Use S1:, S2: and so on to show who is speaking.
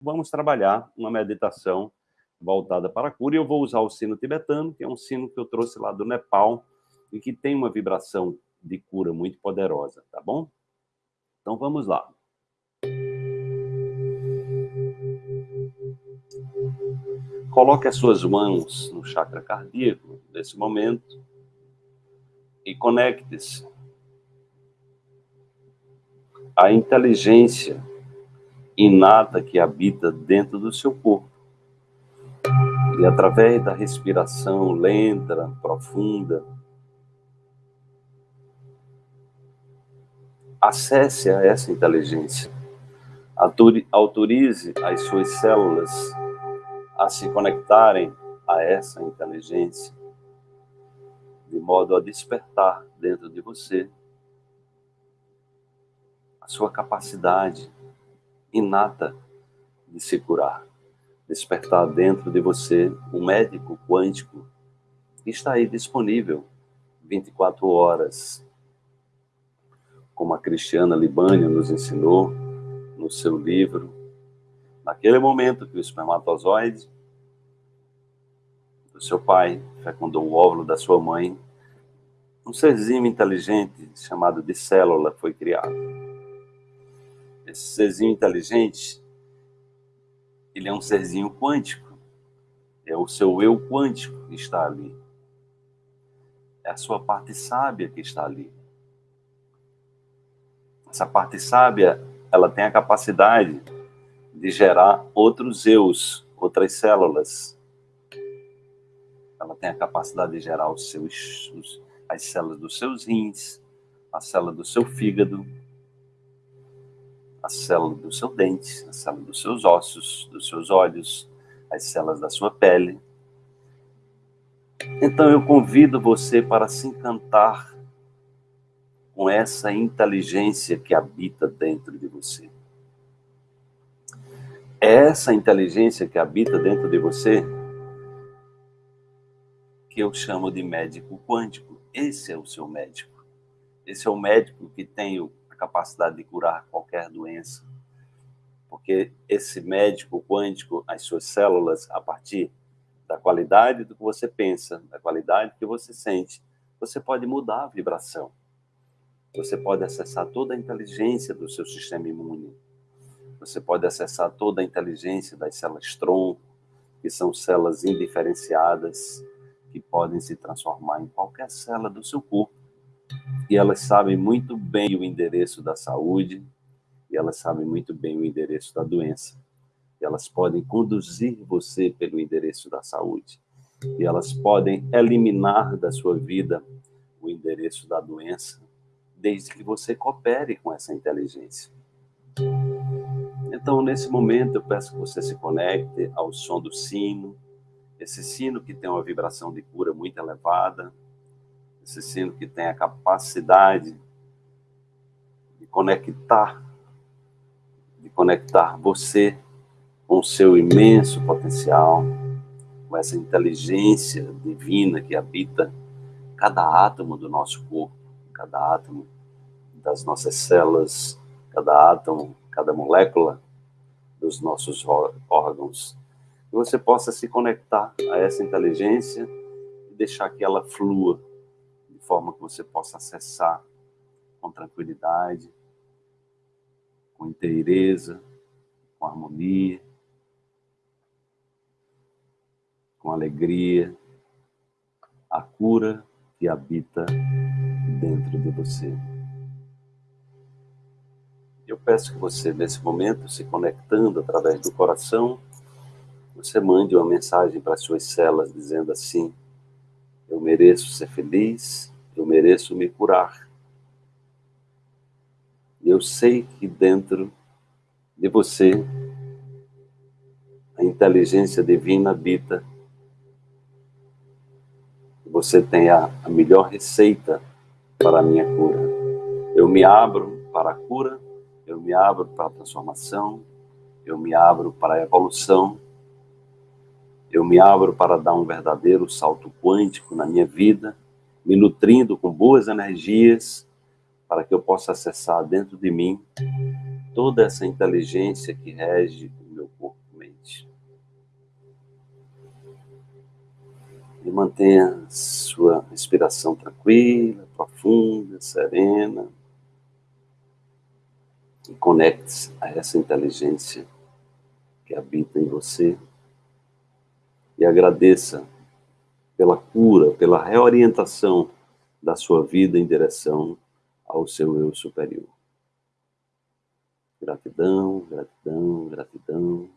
S1: vamos trabalhar uma meditação voltada para a cura. E eu vou usar o sino tibetano, que é um sino que eu trouxe lá do Nepal e que tem uma vibração de cura muito poderosa, tá bom? Então vamos lá. Coloque as suas mãos no chakra cardíaco nesse momento e conecte-se à inteligência inata que habita dentro do seu corpo. E através da respiração lenta, profunda, acesse a essa inteligência. Autorize as suas células a se conectarem a essa inteligência, de modo a despertar dentro de você a sua capacidade inata de se curar. Despertar dentro de você um médico quântico que está aí disponível 24 horas, como a Cristiana Libânia nos ensinou no seu livro, naquele momento que o espermatozoide do seu pai fecundou o óvulo da sua mãe, um serzinho inteligente chamado de célula foi criado. Esse serzinho inteligente, ele é um serzinho quântico. É o seu eu quântico que está ali. É a sua parte sábia que está ali. Essa parte sábia, ela tem a capacidade de gerar outros eus, outras células. Ela tem a capacidade de gerar os seus, os, as células dos seus rins, a célula do seu fígado, a célula do seu dente, a célula dos seus ossos, dos seus olhos, as células da sua pele. Então eu convido você para se encantar com essa inteligência que habita dentro de você. Essa inteligência que habita dentro de você que eu chamo de médico quântico. Esse é o seu médico. Esse é o médico que tem a capacidade de curar qualquer doença. Porque esse médico quântico, as suas células, a partir da qualidade do que você pensa, da qualidade que você sente, você pode mudar a vibração. Você pode acessar toda a inteligência do seu sistema imune. Você pode acessar toda a inteligência das células tronco, que são células indiferenciadas, que podem se transformar em qualquer célula do seu corpo. E elas sabem muito bem o endereço da saúde, e elas sabem muito bem o endereço da doença. E elas podem conduzir você pelo endereço da saúde. E elas podem eliminar da sua vida o endereço da doença desde que você coopere com essa inteligência. Então, nesse momento, eu peço que você se conecte ao som do sino, esse sino que tem uma vibração de cura muito elevada, esse sino que tem a capacidade de conectar, de conectar você com o seu imenso potencial, com essa inteligência divina que habita cada átomo do nosso corpo cada átomo das nossas células, cada átomo, cada molécula dos nossos órgãos. Que você possa se conectar a essa inteligência e deixar que ela flua de forma que você possa acessar com tranquilidade, com inteireza, com harmonia, com alegria, a cura que habita dentro de você. Eu peço que você, nesse momento, se conectando através do coração, você mande uma mensagem para as suas células dizendo assim: Eu mereço ser feliz, eu mereço me curar. E eu sei que dentro de você a inteligência divina habita. Você tem a, a melhor receita para a minha cura. Eu me abro para a cura, eu me abro para a transformação, eu me abro para a evolução, eu me abro para dar um verdadeiro salto quântico na minha vida, me nutrindo com boas energias, para que eu possa acessar dentro de mim toda essa inteligência que rege o meu corpo e mente. E mantenha sua respiração tranquila, profunda, serena. E conecte-se a essa inteligência que habita em você. E agradeça pela cura, pela reorientação da sua vida em direção ao seu eu superior. Gratidão, gratidão, gratidão.